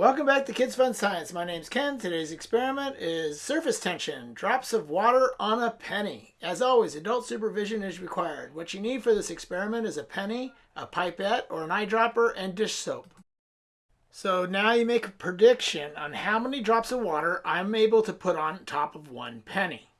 Welcome back to Kids Fun Science. My name's Ken. Today's experiment is surface tension, drops of water on a penny. As always, adult supervision is required. What you need for this experiment is a penny, a pipette or an eyedropper, and dish soap. So now you make a prediction on how many drops of water I'm able to put on top of one penny.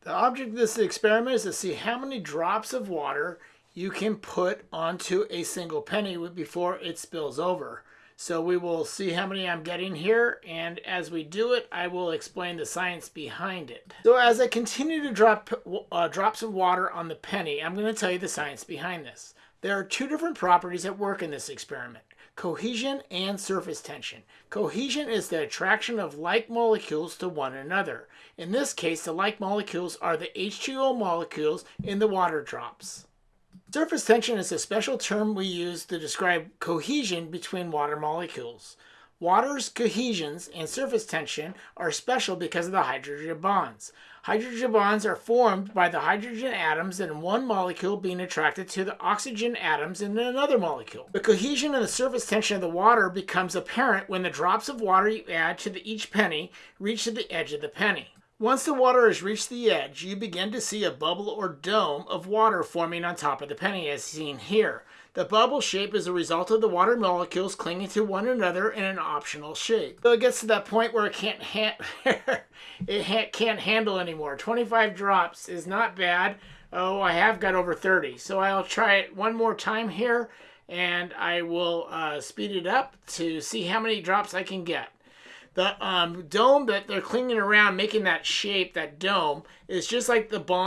The object of this experiment is to see how many drops of water you can put onto a single penny before it spills over. So we will see how many I'm getting here, and as we do it, I will explain the science behind it. So as I continue to drop uh, drops of water on the penny, I'm going to tell you the science behind this. There are two different properties at work in this experiment, cohesion and surface tension. Cohesion is the attraction of like molecules to one another. In this case, the like molecules are the H2O molecules in the water drops. Surface tension is a special term we use to describe cohesion between water molecules. Water's cohesions and surface tension are special because of the hydrogen bonds. Hydrogen bonds are formed by the hydrogen atoms in one molecule being attracted to the oxygen atoms in another molecule. The cohesion and the surface tension of the water becomes apparent when the drops of water you add to each penny reach to the edge of the penny. Once the water has reached the edge, you begin to see a bubble or dome of water forming on top of the penny as seen here. The bubble shape is a result of the water molecules clinging to one another in an optional shape. So it gets to that point where it can't, it ha can't handle anymore. 25 drops is not bad. Oh, I have got over 30. So I'll try it one more time here and I will uh, speed it up to see how many drops I can get. The um, dome that they're clinging around, making that shape, that dome, is just like the bond